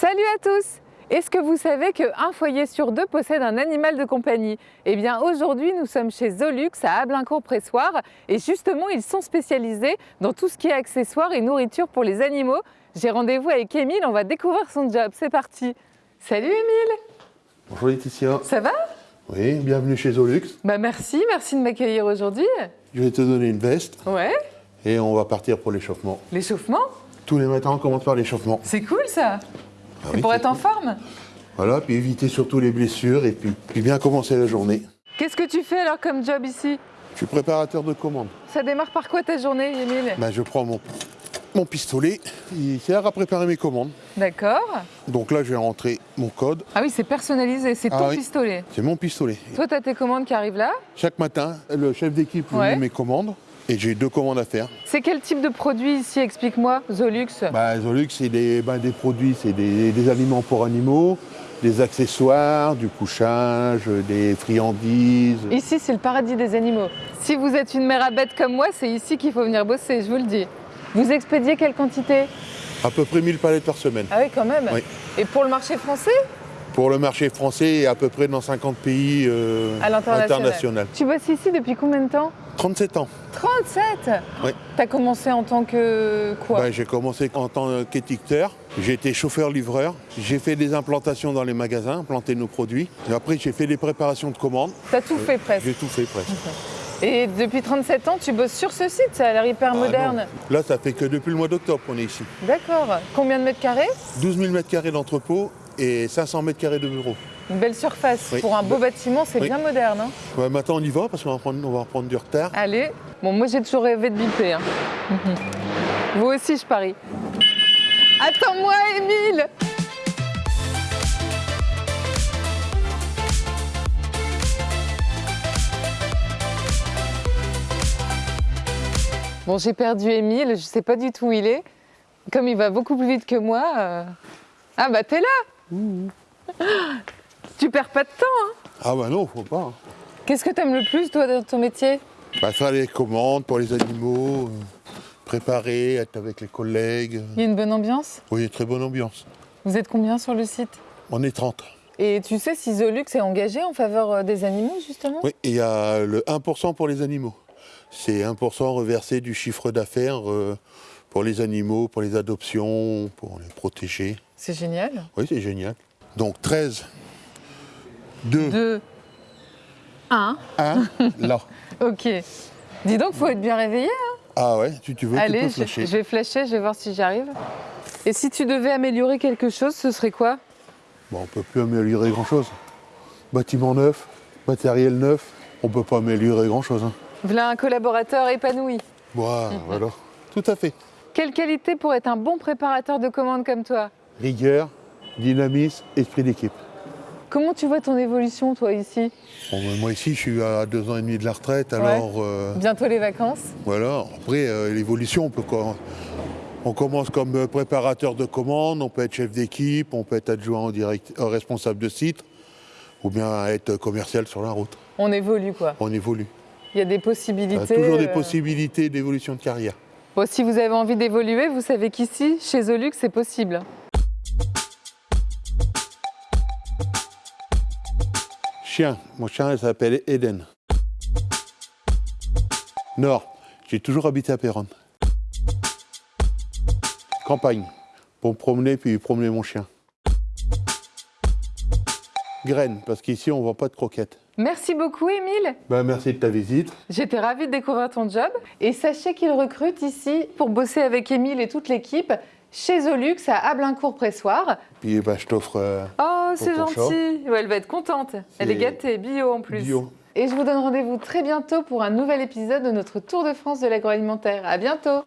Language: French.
Salut à tous Est-ce que vous savez qu'un foyer sur deux possède un animal de compagnie? Eh bien aujourd'hui nous sommes chez Zolux à Ablincourt-Pressoir et justement ils sont spécialisés dans tout ce qui est accessoires et nourriture pour les animaux. J'ai rendez-vous avec Émile, on va découvrir son job, c'est parti Salut Émile Bonjour Laetitia. Ça va? Oui, bienvenue chez Zolux. Bah merci, merci de m'accueillir aujourd'hui. Je vais te donner une veste Ouais, et on va partir pour l'échauffement. l'échauffement? Tous les matins, on commence par l'échauffement. C'est cool ça Ah oui, pour être en forme Voilà, puis éviter surtout les blessures et puis, puis bien commencer la journée. Qu'est-ce que tu fais alors comme job ici? Je suis préparateur de commandes. Ça démarre par quoi ta journée Émile? Ben, je prends mon, mon pistolet, il sert à préparer mes commandes. D'accord. Donc là, je vais rentrer mon code. Ah oui, c'est personnalisé, c'est Ah ton oui. pistolet. C'est mon pistolet. Toi, tu as tes commandes qui arrivent là? Chaque matin, le chef d'équipe lui Ouais. met mes commandes et j'ai deux commandes à faire. C'est quel type de produit ici Explique-moi, Zolux. Bah, Zolux, c'est des, des produits, c'est des, des aliments pour animaux, des accessoires, du couchage, des friandises. Ici, c'est le paradis des animaux. Si vous êtes une mère à bête comme moi, c'est ici qu'il faut venir bosser, je vous le dis. Vous expédiez quelle quantité? À peu près 1000 palettes par semaine. Ah oui, quand même. Oui. Et pour le marché français? Pour le marché français et à peu près dans 50 pays euh, À l'international. international. Tu bosses ici depuis combien de temps? 37 ans. 37 Oui. T'as commencé en tant que quoi? Ben, j'ai commencé en tant qu'étiqueteur. J'ai été chauffeur-livreur. J'ai fait des implantations dans les magasins, implanté nos produits. Et après, j'ai fait des préparations de commandes. T'as tout fait presque. J'ai tout fait presque. Et depuis 37 ans, tu bosses sur ce site, ça a l'air hyper Ah, moderne. non. Là, ça fait que depuis le mois d'octobre qu'on est ici. D'accord. Combien de mètres carrés? 12 000 mètres carrés d'entrepôt et 500 mètres carrés de bureau. Une belle surface. Oui. Pour un beau bâtiment, c'est Oui. bien moderne. hein. Ouais, maintenant, on y va parce qu'on va prendre, on va reprendre du retard. Allez. Bon, moi j'ai toujours rêvé de biper. hein. Vous aussi, je parie. Attends-moi, Émile Bon, j'ai perdu Émile, je sais pas du tout où il est. Comme il va beaucoup plus vite que moi. euh, Ah bah t'es là Tu perds pas de temps, hein Ah bah non, faut pas. hein. Qu'est-ce que t'aimes le plus, toi, dans ton métier? Bah, faire les commandes pour les animaux, euh, préparer, être avec les collègues. Il y a une bonne ambiance? Oui, très bonne ambiance. Vous êtes combien sur le site? On est 30. Et tu sais si Zolux est engagé en faveur euh, des animaux, justement? Oui, il y a le 1% pour les animaux. C'est 1% reversé du chiffre d'affaires euh, pour les animaux, pour les adoptions, pour les protéger. C'est génial. Oui, c'est génial. Donc 13, 2, 2, 1. 1, là. Ok. Dis donc, faut être bien réveillé. hein. Ah ouais, si tu veux, tu Allez, peux flasher. je vais flasher, je vais voir si j'arrive. Et si tu devais améliorer quelque chose, ce serait quoi? Bon, on peut plus améliorer grand-chose. Bâtiment neuf, matériel neuf, on peut pas améliorer grand-chose. Hein. Voilà un collaborateur épanoui. Voilà. Tout à fait. Quelle qualité pour être un bon préparateur de commandes comme toi? Rigueur, dynamisme, esprit d'équipe. Comment tu vois ton évolution, toi, ici? Bon, ben, moi ici, je suis à deux ans et demi de la retraite, alors euh, Bientôt les vacances. voilà. Après, euh, l'évolution, on peut On commence comme préparateur de commandes, on peut être chef d'équipe, on peut être adjoint au direct, euh, responsable de site, ou bien être commercial sur la route. On évolue, quoi. On évolue. Il y a des Il y a possibilités. toujours des euh, possibilités d'évolution de carrière. Bon, si vous avez envie d'évoluer, vous savez qu'ici, chez Zolux, c'est possible. Chien, mon chien il s'appelle Eden. Nord, j'ai toujours habité à Péronne. Campagne, pour me promener puis promener mon chien. Graines, parce qu'ici on ne vend pas de croquettes. Merci beaucoup, Émile. Ben, merci de ta visite. J'étais ravie de découvrir ton job. Et sachez qu'il recrute ici pour bosser avec Émile et toute l'équipe chez Zolux à Ablincourt-Pressoir. Puis ben, je t'offre euh, Oh, c'est gentil. Ouais, elle va être contente. Elle est gâtée, bio en plus. bio. Et je vous donne rendez-vous très bientôt pour un nouvel épisode de notre Tour de France de l'agroalimentaire. À bientôt.